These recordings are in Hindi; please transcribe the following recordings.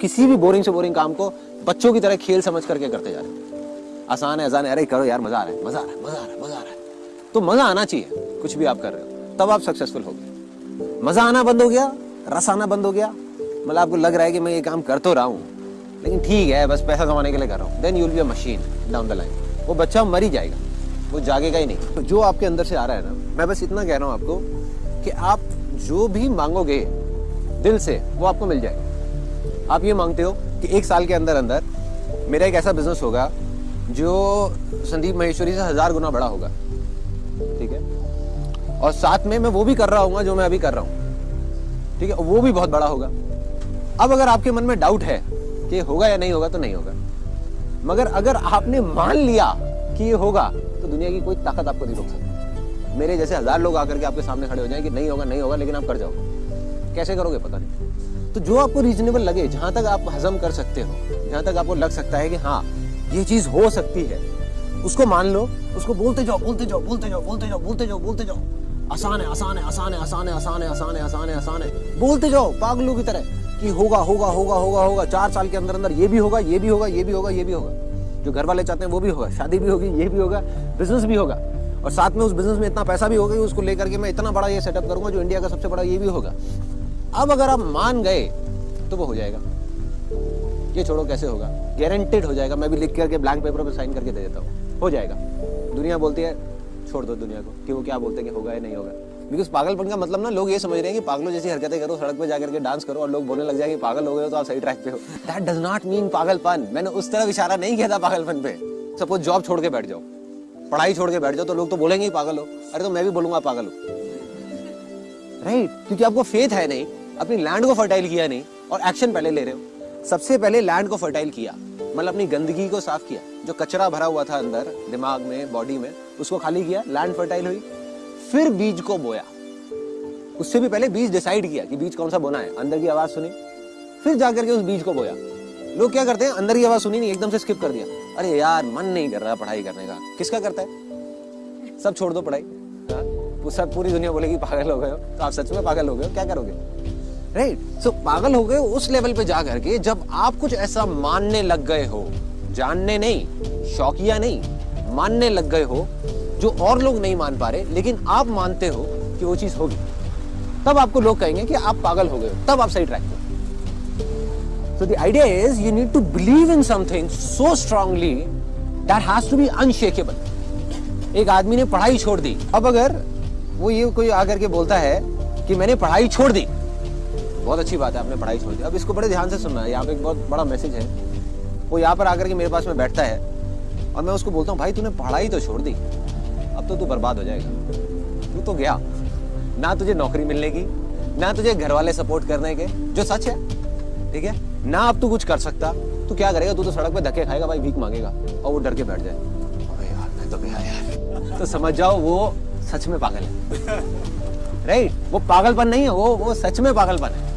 किसी भी बोरिंग से बोरिंग काम को बच्चों की तरह खेल समझ करके करते जा रहे हैं। आसान है आसान है। अरे करो यार, मज़ा आ रहा है, मज़ा आ रहा है, मज़ा आ रहा है, मज़ा आ रहा है। तो मज़ा आना चाहिए, कुछ भी आप कर रहे हो। तब आप सक्सेसफुल हो गए मज़ा आना बंद हो गया, रस आना बंद हो गया। मतलब आपको लग रहा है कि मैं ये काम कर तो रहा हूँ, लेकिन ठीक है, बस पैसा कमाने के लिए कर रहा हूँ। Then you'll be a machine down the line वो बच्चा मर ही जाएगा, वो जागेगा ही नहीं। तो जो आपके अंदर से आ रहा है ना, मैं बस इतना कह रहा हूँ आपको कि आप जो भी मांगोगे दिल से, वो आपको मिल जाएगा। आप ये मांगते हो कि एक साल के अंदर अंदर मेरा एक ऐसा बिज़नेस होगा जो संदीप महेश्वरी से हज़ार गुना बड़ा होगा। ठीक है? और साथ में मैं वो भी कर रहा हूँ जो मैं अभी कर रहा हूँ। ठीक है? वो भी बहुत बड़ा होगा। अब अगर आपके मन में डाउट है कि होगा या नहीं होगा तो नहीं होगा। मगर अगर आपने मान लिया कि ये होगा तो दुनिया की कोई ताकत आपको नहीं रोक सकती। मेरे जैसे हज़ार लोग आकर के आपके सामने खड़े हो जाए कि नहीं होगा नहीं होगा, लेकिन आप कर जाओ। कैसे करोगे पता नहीं। तो जो आपको रीजनेबल लगे, जहाँ तक आप हजम कर सकते हो, जहाँ तक आपको लग सकता है कि हाँ ये चीज़ हो सकती है, उसको मान लो, उसको बोलते जाओ बोलते जाओ बोलते जाओ बोलते जाओ बोलते जाओ बोलते जाओ। आसान है आसान है आसान है आसान है आसान है आसान है आसान है आसान है। बोलते जाओ, पागलों की तरह कि होगा होगा होगा होगा होगा, चार साल के अंदर अंदर ये भी होगा, ये भी होगा, ये भी होगा, ये भी होगा। जो घर वाले चाहते हैं वो भी होगा, शादी भी होगी, ये भी होगा बिज़नेस भी होगा। और साथ में उस बिज़नेस में इतना पैसा भी होगा कि उसको लेकर के मैं इतना बड़ा ये सेटअप करूँगा, जो इंडिया का सबसे बड़ा ये भी होगा। अब अगर आप मान गए तो वो हो जाएगा। ये छोड़ो, कैसे होगा? गारंटेड हो जाएगा। मैं भी लिख करके ब्लैंक पेपर पर साइन करके दे देता हूँ। हो जाएगा। दुनिया बोलती है, छोड़ दो दुनिया को, कि वो क्या बोलते हैं कि होगा या नहीं होगा। बिकॉज़ पागलपन का मतलब ना, लोग ये समझ रहे हैं कि पागलों जैसी हरकतें करो, सड़क पे जाकर के डांस करो और लोग बोलने लग जाएँगे, पागल हो गए तो आप सही ट्रैक पे हो. दैट डज नॉट मीन पागलपन। मैंने उस तरफ़ इशारा नहीं किया था पागलपन पे। सपोज़ जॉब छोड़ के बैठ जाओ। पढ़ाई छोड़ के बैठ जाओ तो लोग तो बोलेंगे ही पागल हो। अरे तो मैं भी बोलूँगा पागल हो। Right right? क्योंकि आपको फेथ है नहीं। अपनी लैंड को फर्टाइल किया नहीं और एक्शन पहले ले रहे हो। सबसे पहले लैंड को फर्टाइल किया मतलब अपनी गंदगी को साफ़ किया। जो कचरा भरा हुआ था अंदर, दिमाग में बॉडी में, उसको खाली किया लैंड फर्टाइल हुई। फिर बीज को बोया। उससे भी पहले बीज डिसाइड किया कि बीज कौन सा बोना है। अंदर की आवाज़ सुनी। फिर जाकर के उस बीज को बोया। लोग क्या करते हैं? अंदर की आवाज़ सुनी नहीं, एकदम से स्किप कर दिया। अरे यार, मन नहीं कर रहा पढ़ाई करने का। किसका करता है? सब छोड़ दो पढ़ाई। हाँ? सब पूरी दुनिया बोलेगी, पागल हो गए हो। तो आप सच में पागल हो गए हो? क्या करोगे? राइट सो पागल हो गए उस लेवल पे जा करके जब आप कुछ ऐसा मानने लग गए हो, जानने नहीं, शौकिया नहीं, मानने लग गए हो, जो और लोग नहीं मान पा रहे, लेकिन आप मानते हो कि वो चीज़ होगी, तब आपको लोग कहेंगे कि आप पागल हो गए हो, तब आप सही ट्रैक पे so the idea is you need to believe in something so strongly that has to be unshakeable एक आदमी ने पढ़ाई छोड़ दी। अब अगर वो ये कोई आकर के बोलता है कि मैंने पढ़ाई छोड़ दी बहुत अच्छी बात है आपने पढ़ाई छोड़ दी। अब इसको बड़े ध्यान से सुनना है यहाँ पे एक बहुत बड़ा मैसेज है। वो यहाँ पर आकर के मेरे पास में बैठता है और मैं उसको बोलता हूँ भाई तूने पढ़ाई तो छोड़ दी अब तो तू बर्बाद हो जाएगा। तू तो गया। ना तुझे नौकरी मिलने की ना तुझे घर वाले सपोर्ट करने के जो सच है ठीक है? ना अब तू कुछ कर सकता। तू क्या करेगा? तू तो सड़क पे धक्के खाएगा भाई भीख मांगेगा और वो डर के बैठ जाए। यार मैं तो गया यार। तो समझ जाओ वो सच में पागल है। राइट वो पागलपन नहीं है वो वो सच में पागलपन है।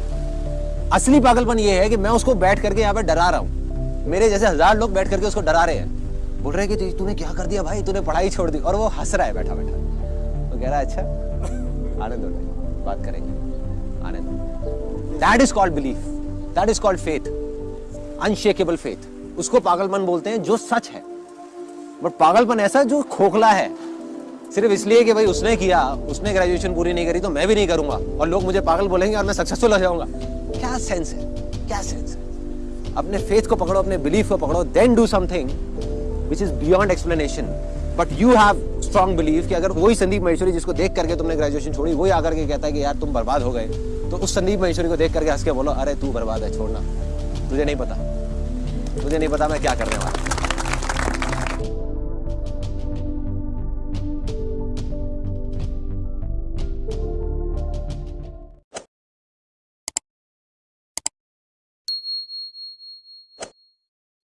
असली पागलपन ये है कि मैं उसको बैठ करके यहाँ पे डरा रहा हूँ। मेरे जैसे हज़ार लोग बैठ करके उसको डरा रहे हैं। बोल रहे हैं कि तूने क्या कर दिया भाई? तूने पढ़ाई छोड़ दी। और वो हंस रहा है बैठा बैठा। तो कह रहा है अच्छा आने दो बात करेंगे। आने दो that is called belief that is called faith unshakeable faith उसको पागलपन बोलते हैं जो सच है। बट पागलपन ऐसा जो खोखला है। सिर्फ़ इसलिए कि भाई उसने किया, उसने ग्रेजुएशन पूरी नहीं करी तो मैं भी नहीं करूँगा। और लोग मुझे पागल बोलेंगे और मैं सक्सेसफुल हो जाऊँगा। क्या सेंस है? क्या सेंस है? अपने फेथ को पकड़ो, अपने बिलीफ को पकड़ो then do something which is beyond explanation but you have strong believe कि अगर वही संदीप महेश्वरी जिसको देख करके तुमने ग्रेजुएशन छोड़ी, वही आकर के कहता है कि यार तुम बर्बाद हो गए। तो उस संदीप महेश्वरी को देख करके हंस के बोलो, अरे तू बर्बाद है, छोड़ना। तुझे नहीं पता। तुझे नहीं पता मैं क्या करने वाला